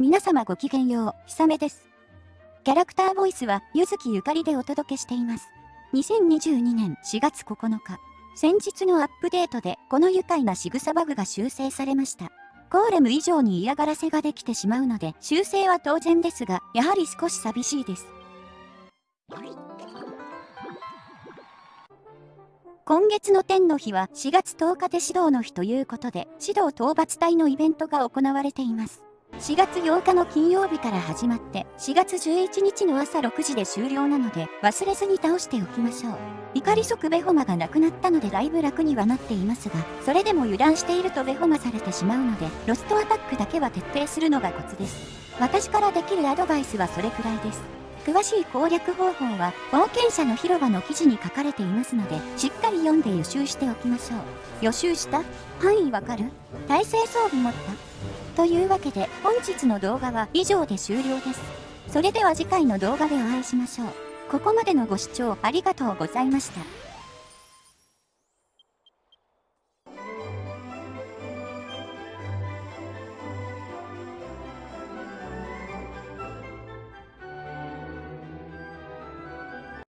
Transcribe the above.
皆様ごきげんよう、ひさめです。キャラクターボイスは、ゆずきゆかりでお届けしています。2022年4月9日、先日のアップデートで、この愉快な仕草バグが修正されました。ゴーレム以上に嫌がらせができてしまうので、修正は当然ですが、やはり少し寂しいです。今月の天の日は4月10日で指導の日ということで、指導討伐隊のイベントが行われています。4月8日の金曜日から始まって4月11日の朝6時で終了なので忘れずに倒しておきましょう。怒り即ベホマがなくなったのでだいぶ楽にはなっていますが、それでも油断しているとベホマされてしまうので、ロストアタックだけは徹底するのがコツです。私からできるアドバイスはそれくらいです。詳しい攻略方法は冒険者の広場の記事に書かれていますので、しっかり読んで予習しておきましょう。予習した？範囲わかる？体制装備持った？というわけで本日の動画は以上で終了です。それでは次回の動画でお会いしましょう。ここまでのご視聴ありがとうございました。